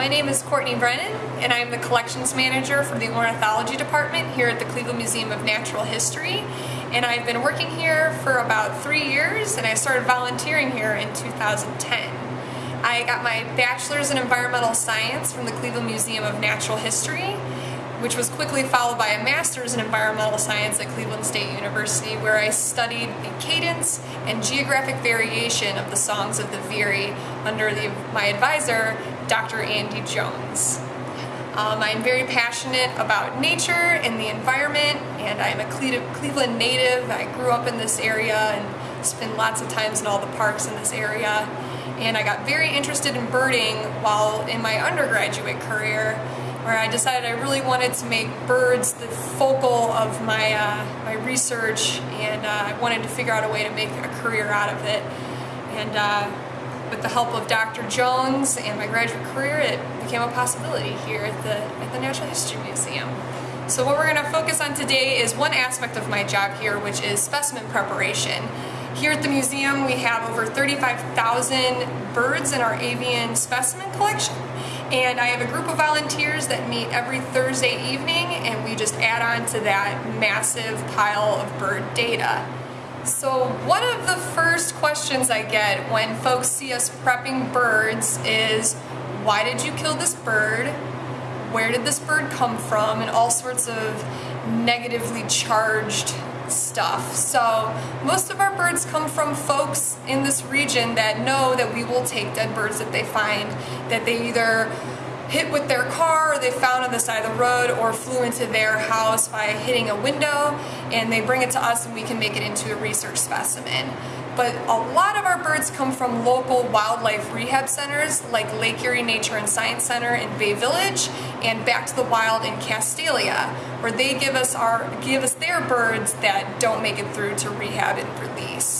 My name is Courtney Brennan, and I'm the collections manager for the ornithology department here at the Cleveland Museum of Natural History. And I've been working here for about three years, and I started volunteering here in 2010. I got my bachelor's in environmental science from the Cleveland Museum of Natural History, which was quickly followed by a master's in environmental science at Cleveland State University, where I studied the cadence and geographic variation of the songs of the Veery under the, my advisor, Dr. Andy Jones. Um, I'm very passionate about nature and the environment, and I'm a Cleveland native. I grew up in this area and spent lots of times in all the parks in this area. And I got very interested in birding while in my undergraduate career where I decided I really wanted to make birds the focal of my, uh, my research and uh, I wanted to figure out a way to make a career out of it. And uh, with the help of Dr. Jones and my graduate career, it became a possibility here at the, at the Natural History Museum. So what we're going to focus on today is one aspect of my job here, which is specimen preparation. Here at the museum, we have over 35,000 birds in our avian specimen collection. And I have a group of volunteers that meet every Thursday evening and we just add on to that massive pile of bird data. So one of the first questions I get when folks see us prepping birds is, why did you kill this bird? Where did this bird come from? And all sorts of negatively charged stuff. So most of our birds come from folks in this region that know that we will take dead birds that they find, that they either hit with their car or they found on the side of the road or flew into their house by hitting a window and they bring it to us and we can make it into a research specimen. But a lot of our birds come from local wildlife rehab centers like Lake Erie Nature and Science Center in Bay Village and Back to the Wild in Castalia, where they give us our give us their birds that don't make it through to rehab and release.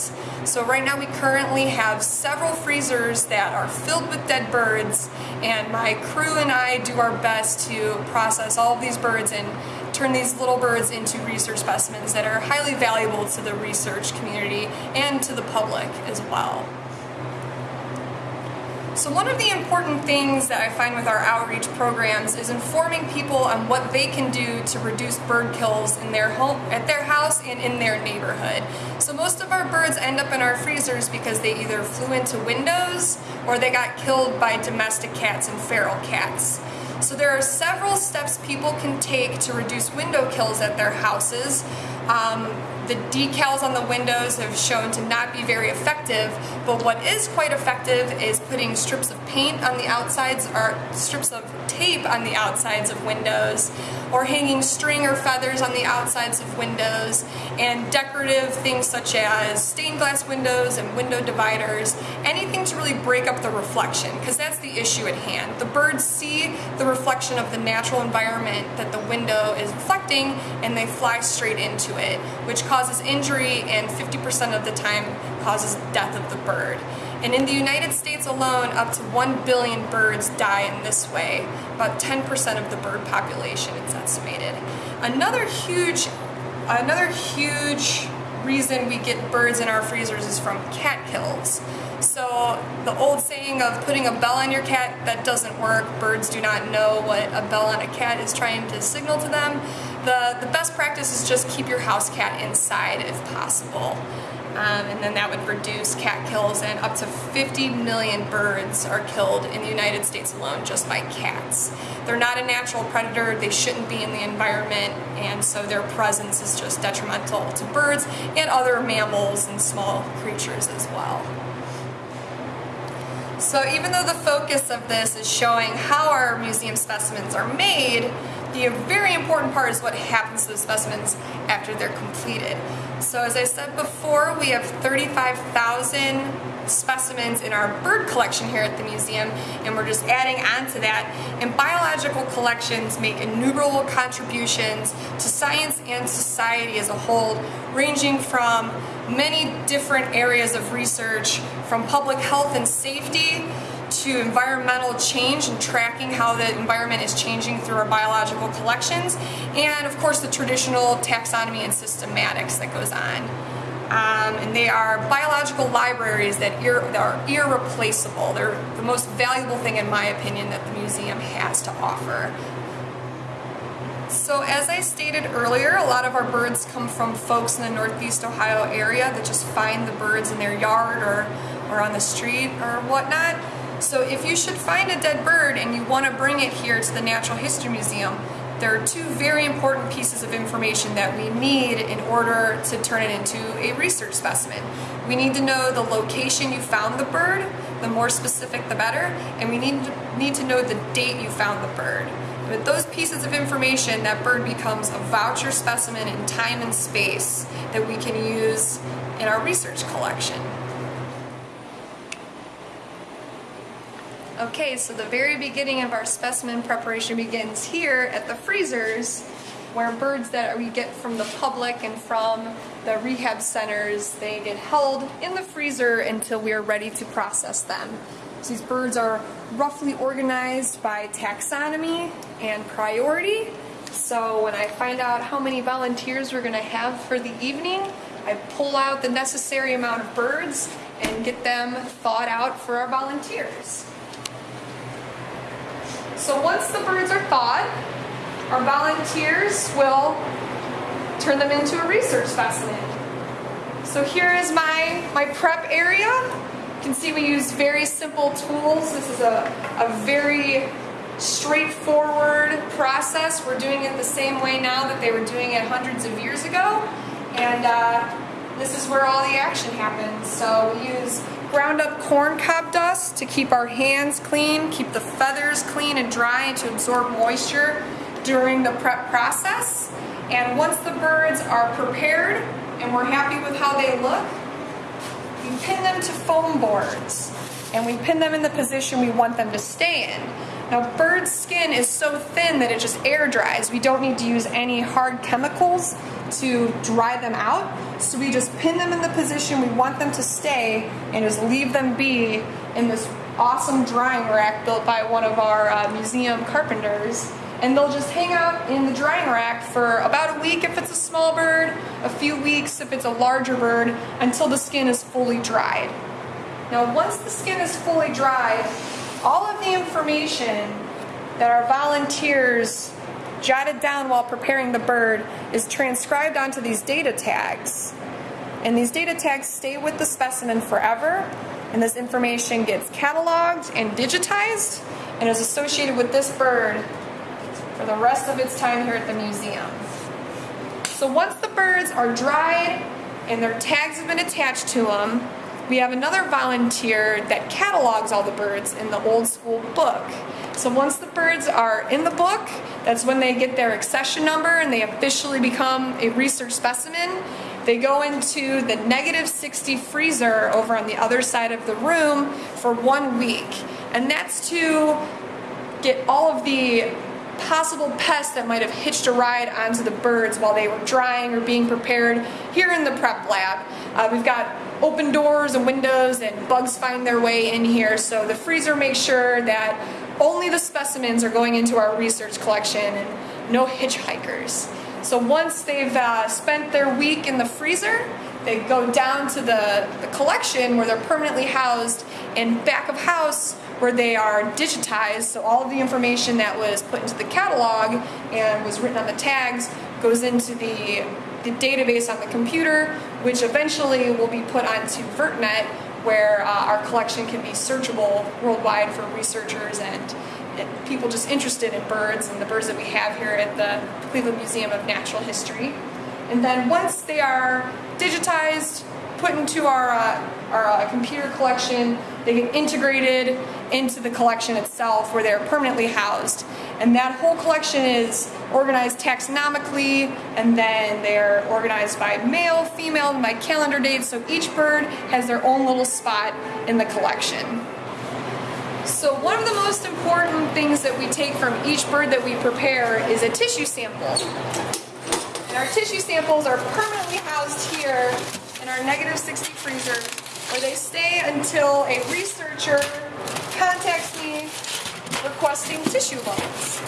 So right now we currently have several freezers that are filled with dead birds and my crew and I do our best to process all of these birds and turn these little birds into research specimens that are highly valuable to the research community and to the public as well. So one of the important things that I find with our outreach programs is informing people on what they can do to reduce bird kills in their home, at their house and in their neighborhood. So most of our birds end up in our freezers because they either flew into windows or they got killed by domestic cats and feral cats. So there are several steps people can take to reduce window kills at their houses. Um, the decals on the windows have shown to not be very effective, but what is quite effective is putting strips of paint on the outsides or strips of tape on the outsides of windows, or hanging string or feathers on the outsides of windows, and decorative things such as stained glass windows and window dividers, anything to really break up the reflection, because that's the issue at hand. The birds see the reflection of the natural environment that the window is reflecting, and they fly straight into it, which causes injury and 50% of the time causes death of the bird. And in the United States alone, up to 1 billion birds die in this way, about 10% of the bird population it's estimated. Another huge, another huge reason we get birds in our freezers is from cat kills. So the old saying of putting a bell on your cat, that doesn't work. Birds do not know what a bell on a cat is trying to signal to them. The, the best practice is just keep your house cat inside if possible. Um, and then that would reduce cat kills and up to 50 million birds are killed in the United States alone just by cats. They're not a natural predator, they shouldn't be in the environment and so their presence is just detrimental to birds and other mammals and small creatures as well. So even though the focus of this is showing how our museum specimens are made, the very important part is what happens to the specimens after they're completed. So as I said before, we have 35,000 specimens in our bird collection here at the museum and we're just adding on to that and biological collections make innumerable contributions to science and society as a whole ranging from many different areas of research from public health and safety to environmental change and tracking how the environment is changing through our biological collections, and of course the traditional taxonomy and systematics that goes on. Um, and they are biological libraries that, ir that are irreplaceable. They're the most valuable thing, in my opinion, that the museum has to offer. So as I stated earlier, a lot of our birds come from folks in the Northeast Ohio area that just find the birds in their yard or, or on the street or whatnot. So if you should find a dead bird and you want to bring it here to the Natural History Museum, there are two very important pieces of information that we need in order to turn it into a research specimen. We need to know the location you found the bird, the more specific the better, and we need to, need to know the date you found the bird. With those pieces of information, that bird becomes a voucher specimen in time and space that we can use in our research collection. Okay, so the very beginning of our specimen preparation begins here at the freezers where birds that we get from the public and from the rehab centers, they get held in the freezer until we are ready to process them. So these birds are roughly organized by taxonomy and priority. So when I find out how many volunteers we're going to have for the evening, I pull out the necessary amount of birds and get them thawed out for our volunteers. So once the birds are thawed, our volunteers will turn them into a research specimen. So here is my, my prep area. You can see we use very simple tools. This is a, a very straightforward process. We're doing it the same way now that they were doing it hundreds of years ago. And uh, this is where all the action happens. So we use ground up corn cob dust to keep our hands clean, keep the feathers clean and dry and to absorb moisture during the prep process. And once the birds are prepared and we're happy with how they look, we pin them to foam boards and we pin them in the position we want them to stay in. Now bird skin is so thin that it just air dries. We don't need to use any hard chemicals to dry them out. So we just pin them in the position we want them to stay and just leave them be in this awesome drying rack built by one of our uh, museum carpenters and they'll just hang out in the drying rack for about a week if it's a small bird, a few weeks if it's a larger bird, until the skin is fully dried. Now once the skin is fully dried, all of the information that our volunteers jotted down while preparing the bird is transcribed onto these data tags. And these data tags stay with the specimen forever, and this information gets cataloged and digitized and is associated with this bird for the rest of its time here at the museum. So once the birds are dried and their tags have been attached to them, we have another volunteer that catalogs all the birds in the old school book. So once the birds are in the book, that's when they get their accession number and they officially become a research specimen. They go into the negative 60 freezer over on the other side of the room for one week. And that's to get all of the possible pests that might have hitched a ride onto the birds while they were drying or being prepared here in the prep lab. Uh, we've got open doors and windows and bugs find their way in here so the freezer makes sure that only the specimens are going into our research collection and no hitchhikers. So once they've uh, spent their week in the freezer, they go down to the, the collection where they're permanently housed and back of house where they are digitized, so all of the information that was put into the catalog and was written on the tags goes into the, the database on the computer, which eventually will be put onto VertNet, where uh, our collection can be searchable worldwide for researchers and, people just interested in birds and the birds that we have here at the Cleveland Museum of Natural History. And then once they are digitized, put into our, uh, our uh, computer collection, they get integrated into the collection itself where they're permanently housed. And that whole collection is organized taxonomically and then they're organized by male, female, by calendar dates. So each bird has their own little spot in the collection. So one of the most important things that we take from each bird that we prepare is a tissue sample. And our tissue samples are permanently housed here in our negative 60 freezer where they stay until a researcher contacts me requesting tissue loans.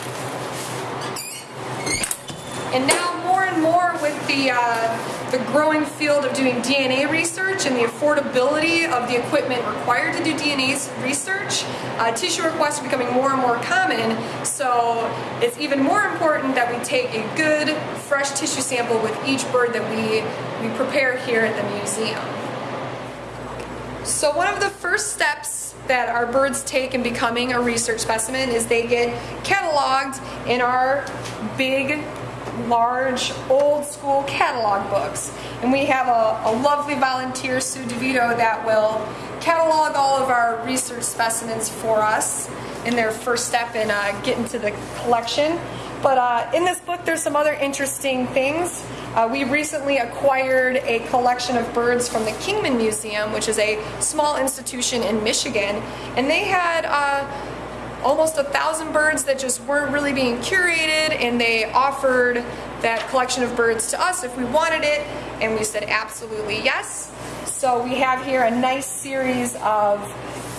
And now more and more with the, uh, the growing field of doing DNA research and the affordability of the equipment required to do DNA research, uh, tissue requests are becoming more and more common, so it's even more important that we take a good, fresh tissue sample with each bird that we, we prepare here at the museum. So one of the first steps that our birds take in becoming a research specimen is they get cataloged in our big large old school catalog books. And we have a, a lovely volunteer, Sue DeVito, that will catalog all of our research specimens for us in their first step in uh, getting to the collection. But uh, in this book, there's some other interesting things. Uh, we recently acquired a collection of birds from the Kingman Museum, which is a small institution in Michigan, and they had uh, almost a thousand birds that just weren't really being curated and they offered that collection of birds to us if we wanted it and we said absolutely yes. So we have here a nice series of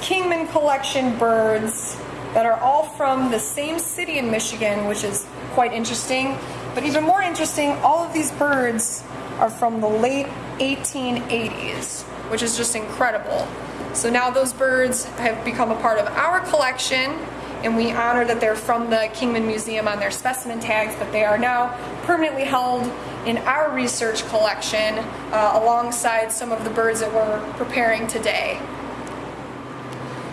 Kingman collection birds that are all from the same city in Michigan, which is quite interesting. But even more interesting, all of these birds are from the late 1880s, which is just incredible. So now those birds have become a part of our collection and we honor that they're from the Kingman Museum on their specimen tags, but they are now permanently held in our research collection uh, alongside some of the birds that we're preparing today.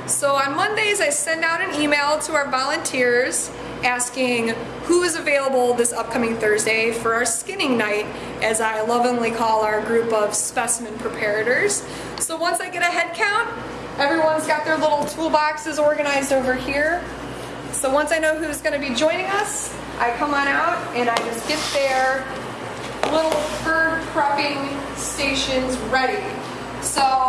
So on Mondays I send out an email to our volunteers asking who is available this upcoming Thursday for our skinning night, as I lovingly call our group of specimen preparators. So once I get a head count, everyone's got their little toolboxes organized over here. So once I know who's going to be joining us, I come on out and I just get their little bird prepping stations ready. So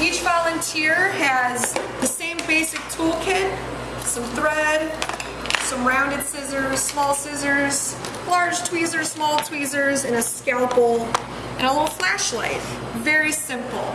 each volunteer has the same basic toolkit, some thread, some rounded scissors, small scissors, large tweezers, small tweezers, and a scalpel, and a little flashlight. Very simple.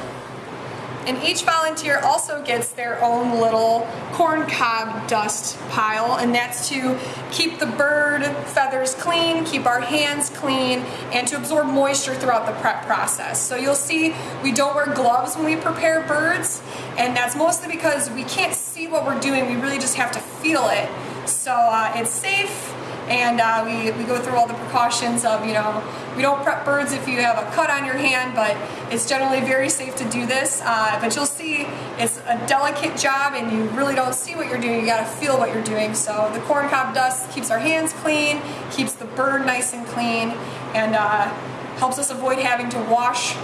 And each volunteer also gets their own little corn cob dust pile, and that's to keep the bird feathers clean, keep our hands clean, and to absorb moisture throughout the prep process. So you'll see we don't wear gloves when we prepare birds, and that's mostly because we can't see what we're doing, we really just have to feel it. So uh, it's safe, and uh, we, we go through all the precautions of, you know, we don't prep birds if you have a cut on your hand, but it's generally very safe to do this. Uh, but you'll see it's a delicate job and you really don't see what you're doing, you gotta feel what you're doing. So the corn cob dust keeps our hands clean, keeps the bird nice and clean, and uh, helps us avoid having to wash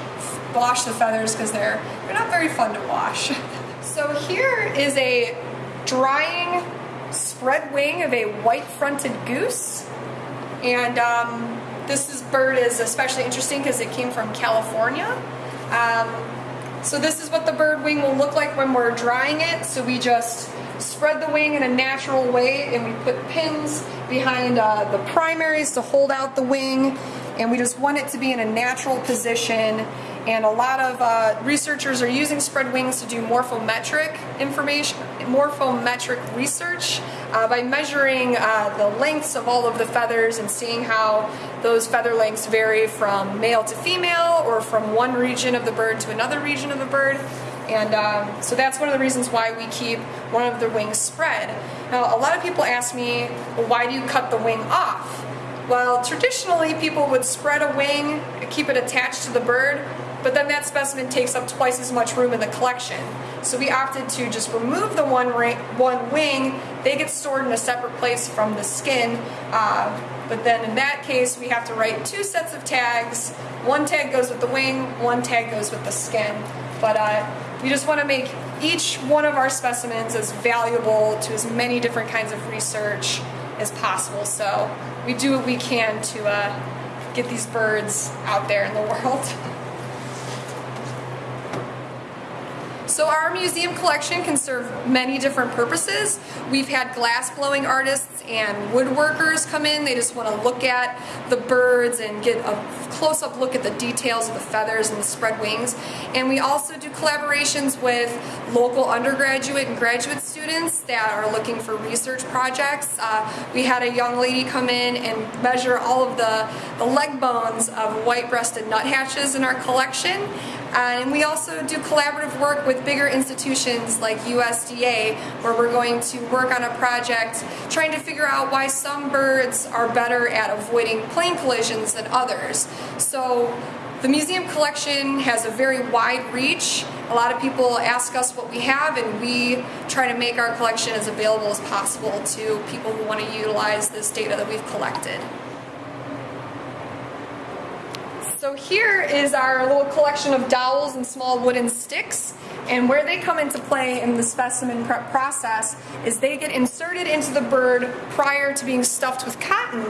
wash the feathers because they're, they're not very fun to wash. so here is a drying spread wing of a white-fronted goose. And um, this is, bird is especially interesting because it came from California. Um, so this is what the bird wing will look like when we're drying it. So we just spread the wing in a natural way and we put pins behind uh, the primaries to hold out the wing and we just want it to be in a natural position and a lot of uh, researchers are using spread wings to do morphometric information, morphometric research uh, by measuring uh, the lengths of all of the feathers and seeing how those feather lengths vary from male to female or from one region of the bird to another region of the bird. And um, so that's one of the reasons why we keep one of the wings spread. Now, a lot of people ask me, well, why do you cut the wing off? Well, traditionally people would spread a wing, keep it attached to the bird, but then that specimen takes up twice as much room in the collection. So we opted to just remove the one, one wing, they get stored in a separate place from the skin, uh, but then in that case we have to write two sets of tags, one tag goes with the wing, one tag goes with the skin. But uh, we just want to make each one of our specimens as valuable to as many different kinds of research as possible. So we do what we can to uh, get these birds out there in the world. So our museum collection can serve many different purposes. We've had glass blowing artists and woodworkers come in. They just want to look at the birds and get a close-up look at the details of the feathers and the spread wings. And we also do collaborations with local undergraduate and graduate students that are looking for research projects. Uh, we had a young lady come in and measure all of the, the leg bones of white-breasted nuthatches in our collection. Uh, and we also do collaborative work with bigger institutions like USDA, where we're going to work on a project trying to figure out why some birds are better at avoiding plane collisions than others. So the museum collection has a very wide reach. A lot of people ask us what we have and we try to make our collection as available as possible to people who want to utilize this data that we've collected. So here is our little collection of dowels and small wooden sticks. And where they come into play in the specimen prep process is they get inserted into the bird prior to being stuffed with cotton.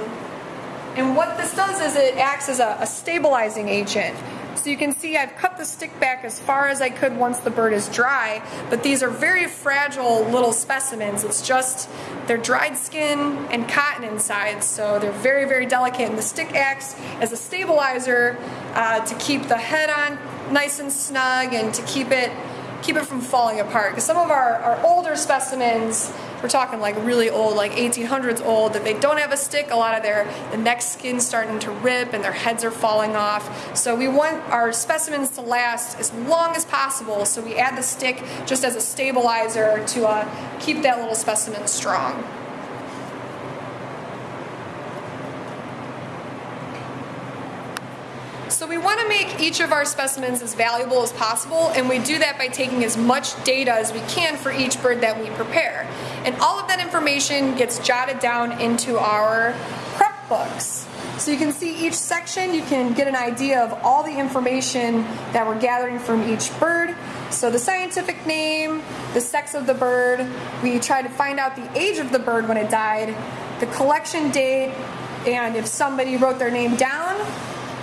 And what this does is it acts as a, a stabilizing agent. So you can see I've cut the stick back as far as I could once the bird is dry, but these are very fragile little specimens. It's just, they're dried skin and cotton inside, so they're very, very delicate. And the stick acts as a stabilizer uh, to keep the head on nice and snug and to keep it keep it from falling apart. Because some of our, our older specimens, we're talking like really old, like 1800s old, that they don't have a stick. A lot of their the neck skin's starting to rip and their heads are falling off. So we want our specimens to last as long as possible. So we add the stick just as a stabilizer to uh, keep that little specimen strong. So we want to make each of our specimens as valuable as possible and we do that by taking as much data as we can for each bird that we prepare. And all of that information gets jotted down into our prep books. So you can see each section, you can get an idea of all the information that we're gathering from each bird. So the scientific name, the sex of the bird, we try to find out the age of the bird when it died, the collection date, and if somebody wrote their name down,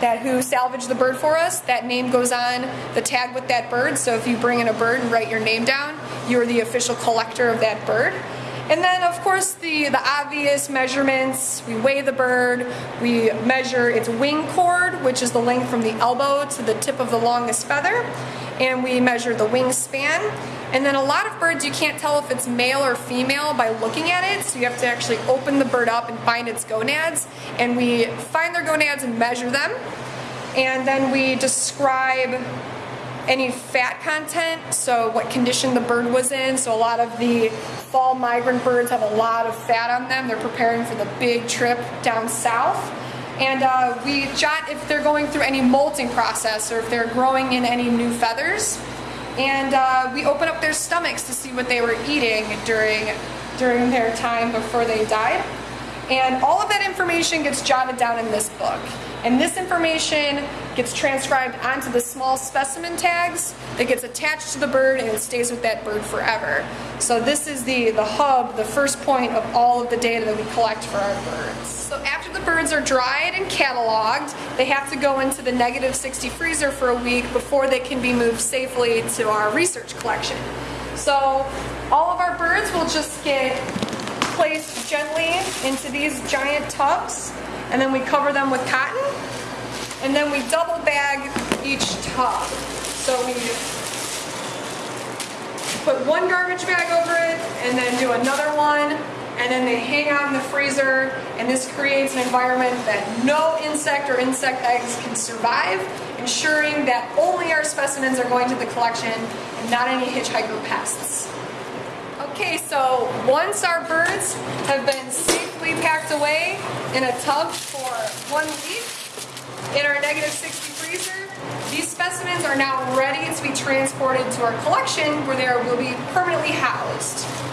that who salvaged the bird for us, that name goes on the tag with that bird. So if you bring in a bird and write your name down, you're the official collector of that bird. And then of course the, the obvious measurements, we weigh the bird, we measure its wing chord, which is the length from the elbow to the tip of the longest feather, and we measure the wingspan. And then a lot of birds you can't tell if it's male or female by looking at it, so you have to actually open the bird up and find its gonads. And we find their gonads and measure them. And then we describe any fat content, so what condition the bird was in. So a lot of the fall migrant birds have a lot of fat on them. They're preparing for the big trip down south. And uh, we jot if they're going through any molting process or if they're growing in any new feathers and uh, we open up their stomachs to see what they were eating during during their time before they died. And all of that information gets jotted down in this book. And this information gets transcribed onto the small specimen tags that gets attached to the bird and it stays with that bird forever. So this is the, the hub, the first point of all of the data that we collect for our birds. So after the birds are dried and cataloged, they have to go into the negative 60 freezer for a week before they can be moved safely to our research collection. So all of our birds will just get placed gently into these giant tubs and then we cover them with cotton and then we double bag each tub. So we put one garbage bag over it and then do another one and then they hang out in the freezer and this creates an environment that no insect or insect eggs can survive, ensuring that only our specimens are going to the collection and not any hitchhiker pests. Okay, so once our birds have been safely packed away in a tub for one week in our negative 60 freezer, these specimens are now ready to be transported to our collection where they will be permanently housed.